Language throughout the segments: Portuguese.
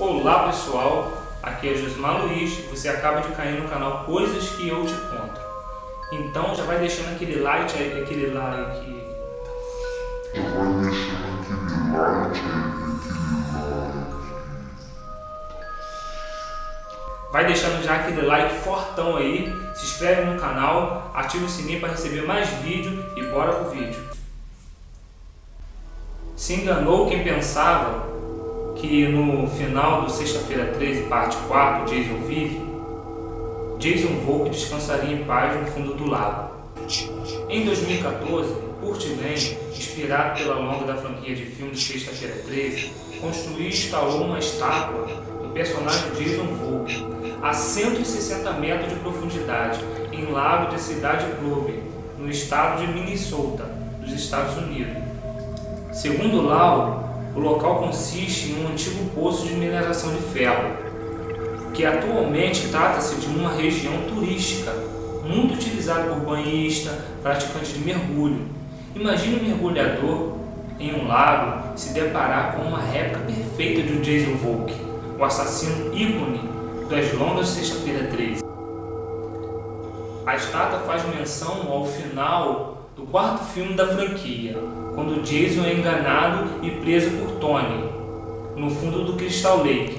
Olá pessoal, aqui é Josmar Luiz, você acaba de cair no canal Coisas que eu te conto. Então já vai deixando aquele like, aquele like... Já vai deixando aquele like, aquele like... Vai deixando já aquele like fortão aí, se inscreve no canal, ativa o sininho para receber mais vídeo e bora pro vídeo. Se enganou quem pensava que no final do Sexta-feira 13, parte 4, Jason vive, Jason Volk descansaria em paz no fundo do lago. Em 2014, Kurt Lane, inspirado pela longa da franquia de filmes Sexta-feira 13, construiu e instalou uma estátua do personagem Jason Volk a 160 metros de profundidade em lago de Cidade Club, no estado de Minnesota, dos Estados Unidos. Segundo Lau, o local consiste em um antigo poço de mineração de ferro, que atualmente trata-se de uma região turística, muito utilizada por banhistas, praticantes de mergulho. Imagine um mergulhador em um lago se deparar com uma réplica perfeita de Jason Volk, o assassino ícone das longas Sexta-feira 13. A estátua faz menção ao final do quarto filme da franquia, quando Jason é enganado e preso por Tony, no fundo do Crystal Lake,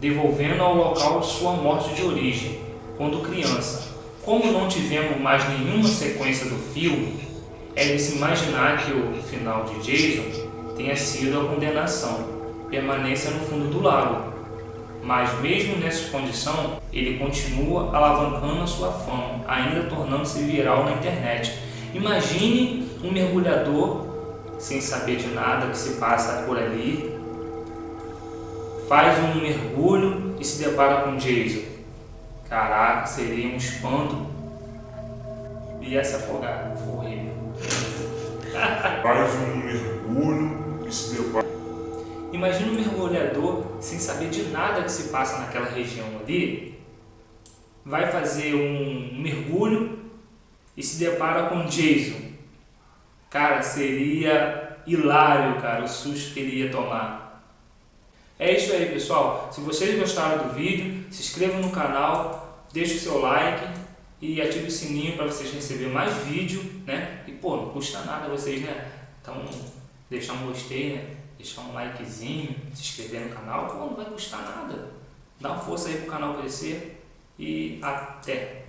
devolvendo ao local sua morte de origem, quando criança. Como não tivemos mais nenhuma sequência do filme, é de se imaginar que o final de Jason tenha sido a condenação, permanência no fundo do lago. Mas mesmo nessa condição, ele continua alavancando a sua fama, ainda tornando-se viral na internet, Imagine um mergulhador sem saber de nada que se passa por ali, faz um mergulho e se depara com Jason. Caraca, seria um espanto. Ia se afogar, foi horrível. Faz um mergulho e se depara... Imagina um mergulhador sem saber de nada que se passa naquela região ali, vai fazer um mergulho e se depara com Jason. Cara, seria hilário, cara, o susto que ele ia tomar. É isso aí, pessoal. Se vocês gostaram do vídeo, se inscrevam no canal, deixe o seu like e ative o sininho para vocês receberem mais vídeo, né? E, pô, não custa nada vocês, né? Então, deixar um gostei, né? Deixar um likezinho, se inscrever no canal, pô, não vai custar nada. Dá uma força aí pro canal crescer e até!